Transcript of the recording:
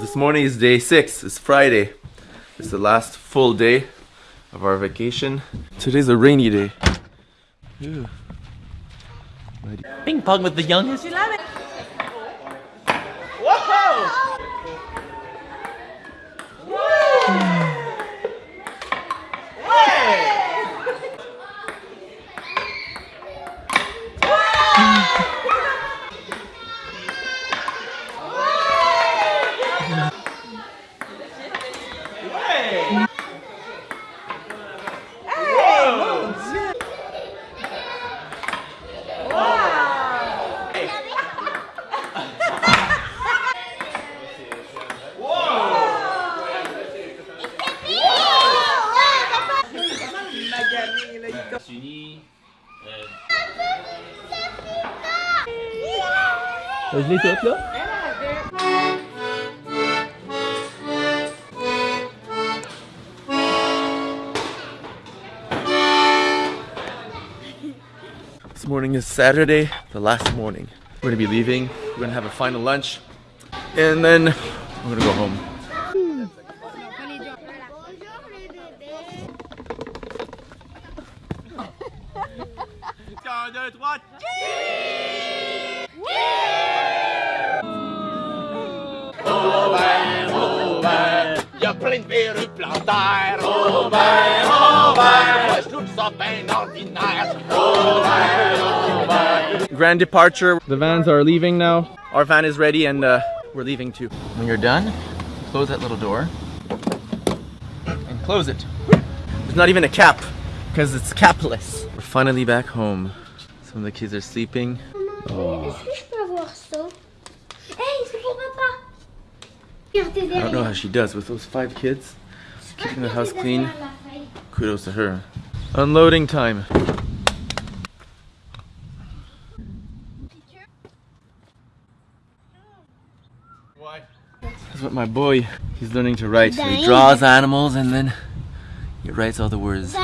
This morning is day six. It's Friday. It's the last full day of our vacation. Today's a rainy day. Ew. Ping pong with the youngest. Je l'ai toute là? Morning is Saturday, the last morning. We're gonna be leaving. We're gonna have a final lunch, and then we're gonna go home. Ça bien ordinaire. Grand departure. The vans are leaving now. Our van is ready, and uh, we're leaving too. When you're done, close that little door and close it. There's not even a cap because it's capless. We're finally back home. Some of the kids are sleeping. Oh. Est-ce que je peux avoir ça? Hey, c'est pour papa! Regardez I don't know how she does with those five kids. Keeping the house clean. Kudos to her. Unloading time. That's what my boy, he's learning to write. So he draws animals and then he writes all the words.